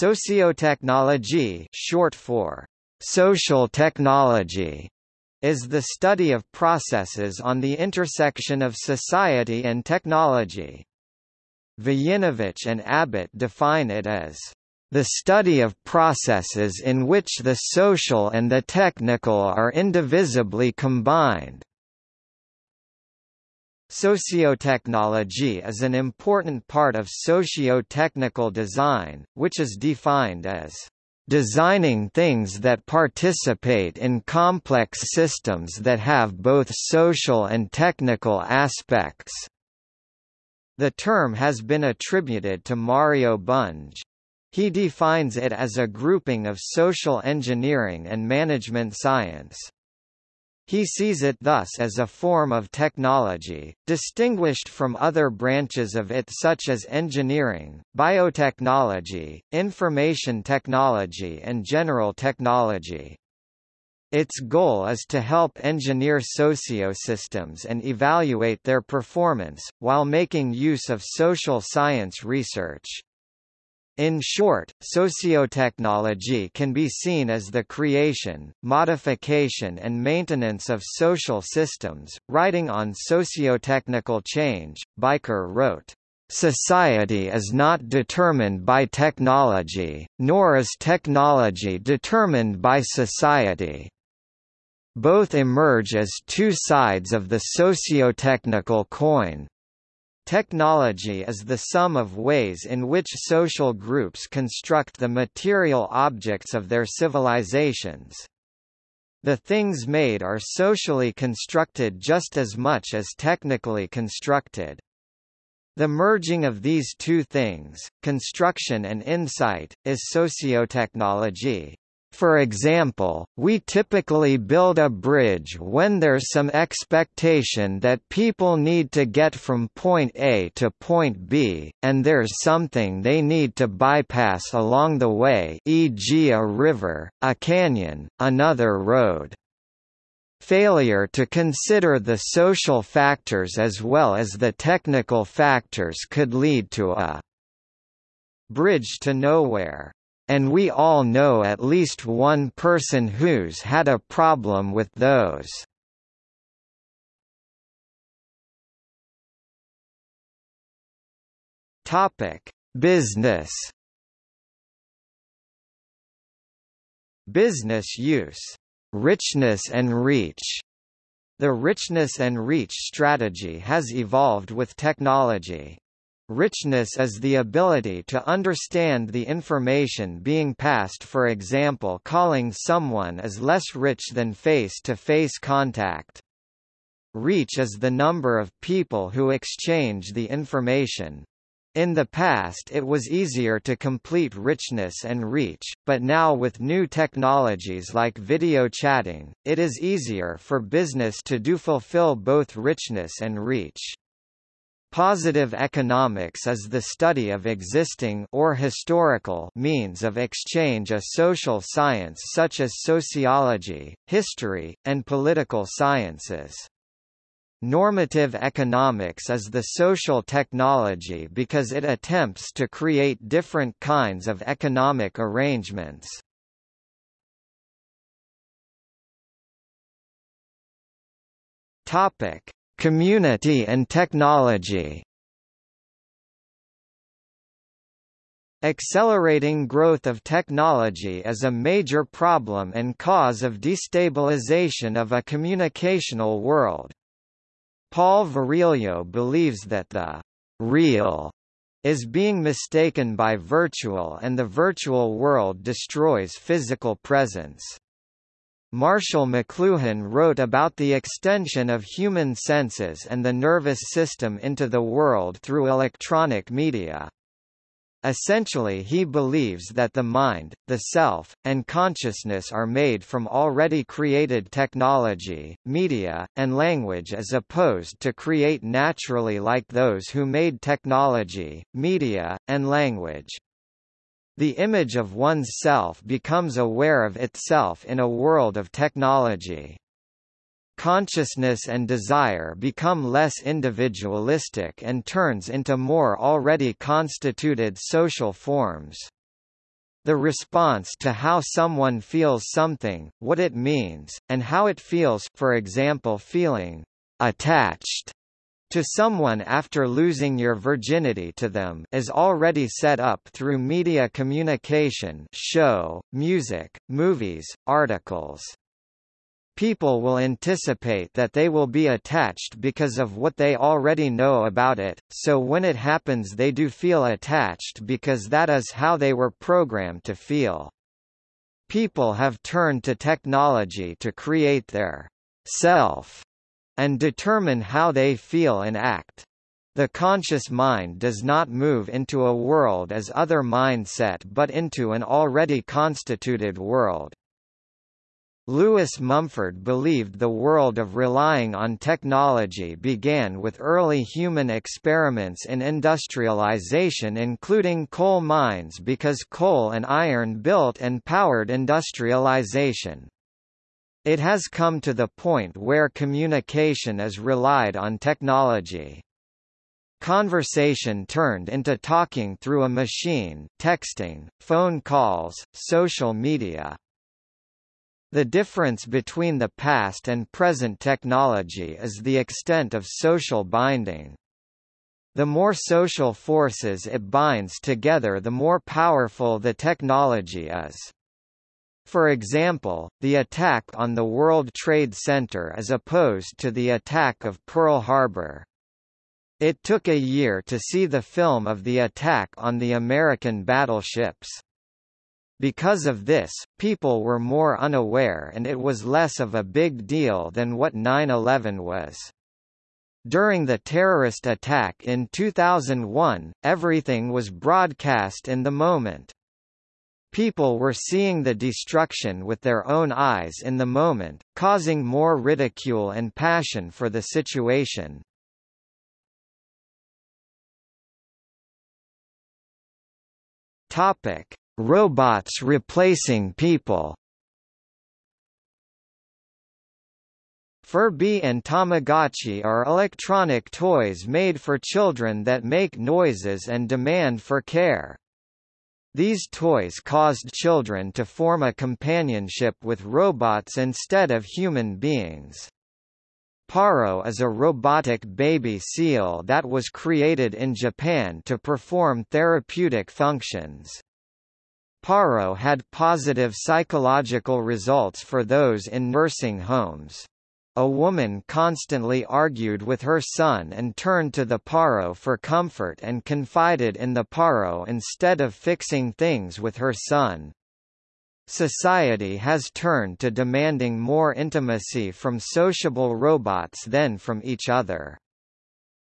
Sociotechnology short for social technology is the study of processes on the intersection of society and technology. Vojinovich and Abbott define it as the study of processes in which the social and the technical are indivisibly combined. Sociotechnology is an important part of socio-technical design, which is defined as designing things that participate in complex systems that have both social and technical aspects. The term has been attributed to Mario Bunge. He defines it as a grouping of social engineering and management science. He sees it thus as a form of technology, distinguished from other branches of it such as engineering, biotechnology, information technology and general technology. Its goal is to help engineer sociosystems and evaluate their performance, while making use of social science research. In short, sociotechnology can be seen as the creation, modification and maintenance of social systems. Writing on sociotechnical change, Bijker wrote, Society is not determined by technology, nor is technology determined by society. Both emerge as two sides of the socio-technical coin, Technology is the sum of ways in which social groups construct the material objects of their civilizations. The things made are socially constructed just as much as technically constructed. The merging of these two things, construction and insight, is sociotechnology. For example, we typically build a bridge when there's some expectation that people need to get from point A to point B, and there's something they need to bypass along the way e.g. a river, a canyon, another road. Failure to consider the social factors as well as the technical factors could lead to a bridge to nowhere and we all know at least one person who's had a problem with those. Topic: Business. Business use. Richness and reach. The richness and reach strategy has evolved with technology. Richness is the ability to understand the information being passed for example calling someone is less rich than face-to-face -face contact. Reach is the number of people who exchange the information. In the past it was easier to complete richness and reach, but now with new technologies like video chatting, it is easier for business to do fulfill both richness and reach. Positive economics is the study of existing or historical means of exchange a social science such as sociology, history, and political sciences. Normative economics is the social technology because it attempts to create different kinds of economic arrangements. Topic: Community and technology Accelerating growth of technology is a major problem and cause of destabilization of a communicational world. Paul Virilio believes that the real is being mistaken by virtual and the virtual world destroys physical presence. Marshall McLuhan wrote about the extension of human senses and the nervous system into the world through electronic media. Essentially he believes that the mind, the self, and consciousness are made from already created technology, media, and language as opposed to create naturally like those who made technology, media, and language. The image of one's self becomes aware of itself in a world of technology. Consciousness and desire become less individualistic and turns into more already constituted social forms. The response to how someone feels something, what it means, and how it feels for example feeling attached to someone after losing your virginity to them is already set up through media communication show, music, movies, articles. People will anticipate that they will be attached because of what they already know about it, so when it happens they do feel attached because that is how they were programmed to feel. People have turned to technology to create their self and determine how they feel and act. The conscious mind does not move into a world as other mindset but into an already constituted world. Lewis Mumford believed the world of relying on technology began with early human experiments in industrialization including coal mines because coal and iron built and powered industrialization. It has come to the point where communication is relied on technology. Conversation turned into talking through a machine, texting, phone calls, social media. The difference between the past and present technology is the extent of social binding. The more social forces it binds together the more powerful the technology is. For example, the attack on the World Trade Center is opposed to the attack of Pearl Harbor. It took a year to see the film of the attack on the American battleships. Because of this, people were more unaware and it was less of a big deal than what 9-11 was. During the terrorist attack in 2001, everything was broadcast in the moment. People were seeing the destruction with their own eyes in the moment, causing more ridicule and passion for the situation. Topic: Robots replacing people. Furby and Tamagotchi are electronic toys made for children that make noises and demand for care. These toys caused children to form a companionship with robots instead of human beings. Paro is a robotic baby seal that was created in Japan to perform therapeutic functions. Paro had positive psychological results for those in nursing homes. A woman constantly argued with her son and turned to the Paro for comfort and confided in the Paro instead of fixing things with her son. Society has turned to demanding more intimacy from sociable robots than from each other.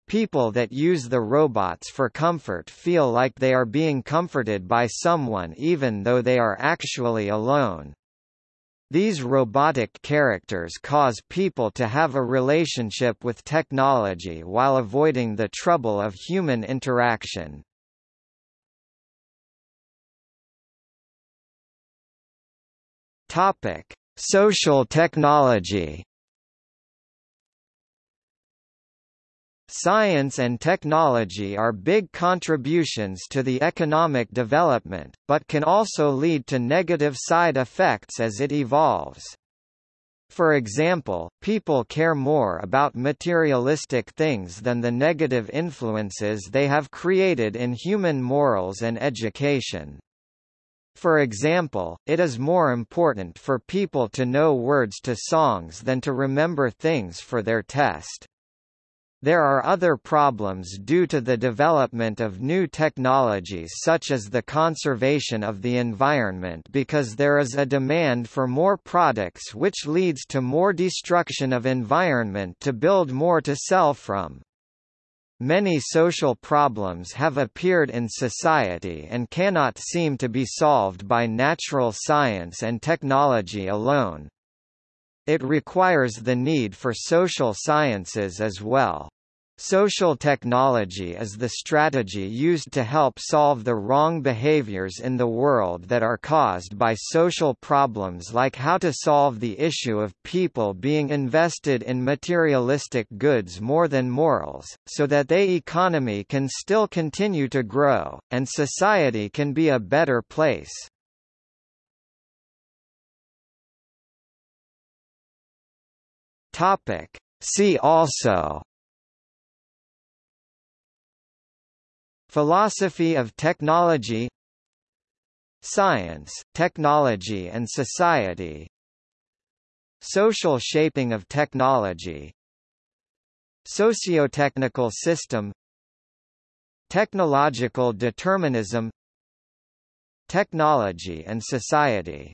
People that use the robots for comfort feel like they are being comforted by someone even though they are actually alone. These robotic characters cause people to have a relationship with technology while avoiding the trouble of human interaction. Topic: Social technology. Science and technology are big contributions to the economic development, but can also lead to negative side effects as it evolves. For example, people care more about materialistic things than the negative influences they have created in human morals and education. For example, it is more important for people to know words to songs than to remember things for their test. There are other problems due to the development of new technologies such as the conservation of the environment because there is a demand for more products which leads to more destruction of environment to build more to sell from. Many social problems have appeared in society and cannot seem to be solved by natural science and technology alone. It requires the need for social sciences as well. Social technology is the strategy used to help solve the wrong behaviors in the world that are caused by social problems like how to solve the issue of people being invested in materialistic goods more than morals, so that they economy can still continue to grow, and society can be a better place. See also Philosophy of technology Science, technology and society Social shaping of technology Sociotechnical system Technological determinism Technology and society